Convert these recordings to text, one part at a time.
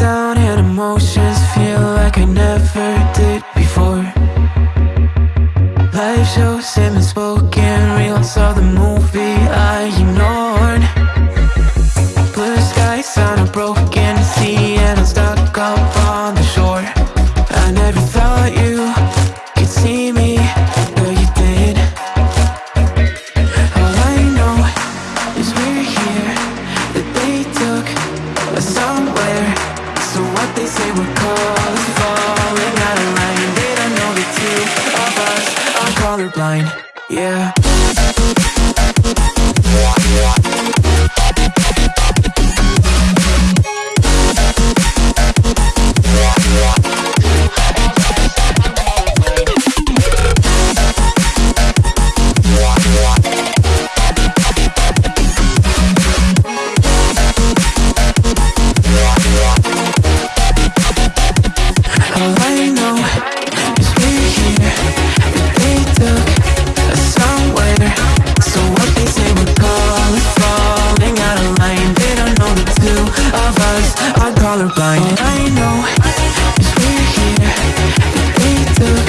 down and emotions feel like I never did before. Life shows him and spoken reels of the movie I ignored. Blue skies on a broken sea and I'm stuck up colorblind, yeah. colorblind All oh, I know. Is we're here That they took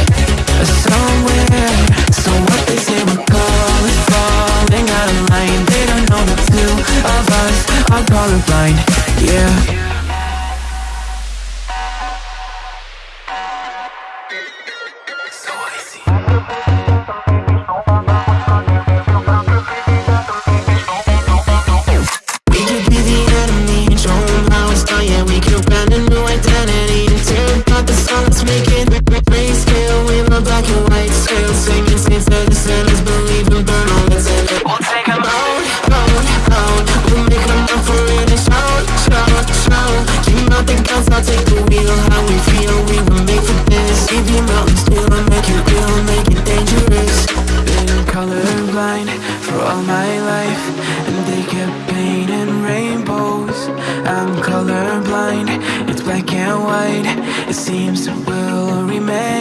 us somewhere So what they say we're calling Falling out of line They don't know the two of us. Are colorblind Yeah. it seems we'll remain.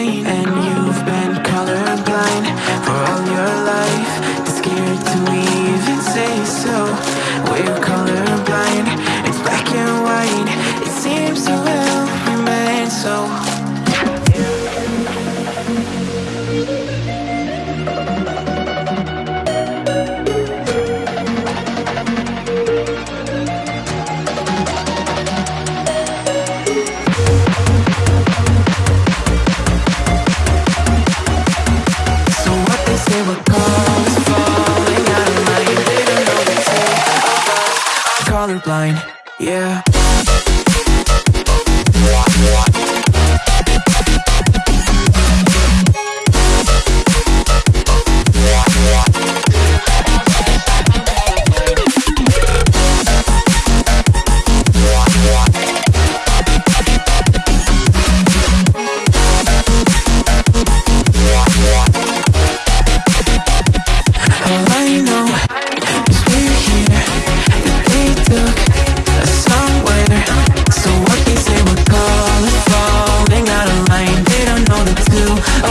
colorblind, yeah.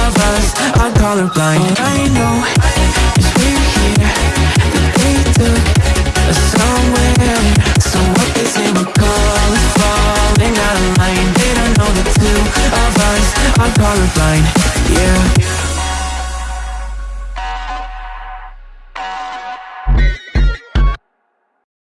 of us. I'm colorblind. I know.